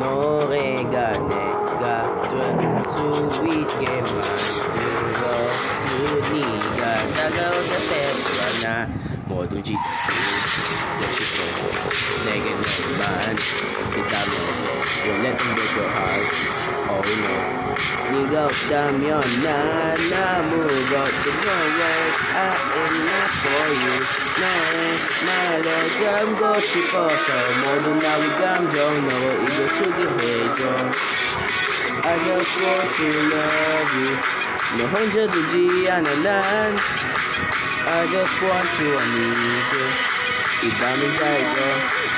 no regane tu suwit gema Duro tuniga Dagaw na sepwa na Modong G Kasi ko Negen man Kita mo 네가 없다면 난 아무것도 No way I am not for you 나의 나를 감고 싶어서 모두 나의 감정 너를 이겨 소개해줘 I just want to love you 너 혼자 두지 않아 난 I just want to I need you 이 밤은 짧고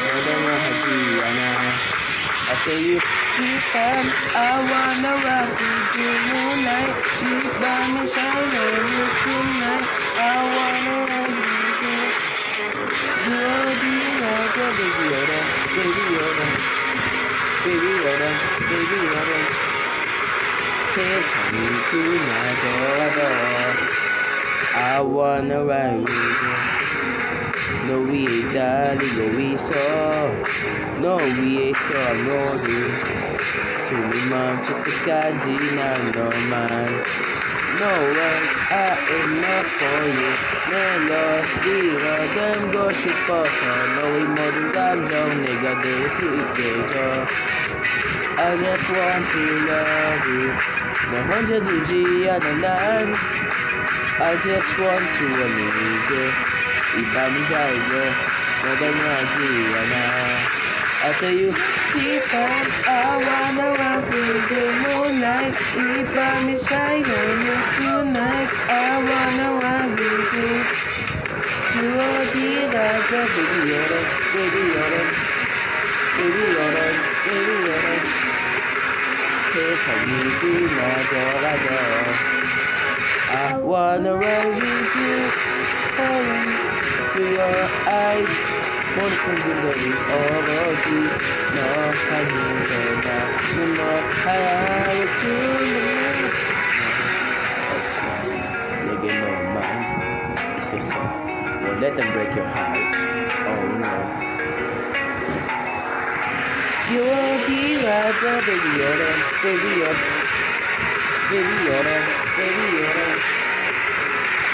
너도 하지 않아 say you. Please stop, I wanna rock with you tonight. You promise I'll love you tonight. I wanna rock with you. Bloody like a baby Yoda, baby Yoda. Baby Yoda, baby Yoda. Kiss me tonight, Yoda I wanna ride with you. No, we ain't dying, no, we saw. No, we ain't saw, no, dude. To many months to the Kaji, now no mind. No way, I ain't not for you. Man, Lord, Dira, them go shit for No, we more than God, no, nigga, this we get off. I just want to love you. No, 100 G, I don't I just want to, I need you. E? I wanna run moonlight, if I'm tonight, I wanna run with you. You are the doctor, baby, you're on, baby, baby, you're on, baby, baby, I wanna run with you, falling. to your eyes 모든 분들이 어디 너 하는 나는 너 하얗게 주는 내게 너만 있었어 Won't let them break your heart Oh no You will be right there, baby Yoda, baby Yoda, baby Yoda, baby Yoda.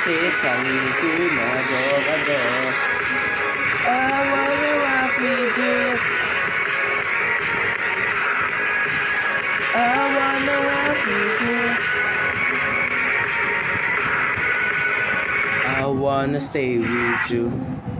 세상이 그나저가 I wanna rock with you I wanna stay with you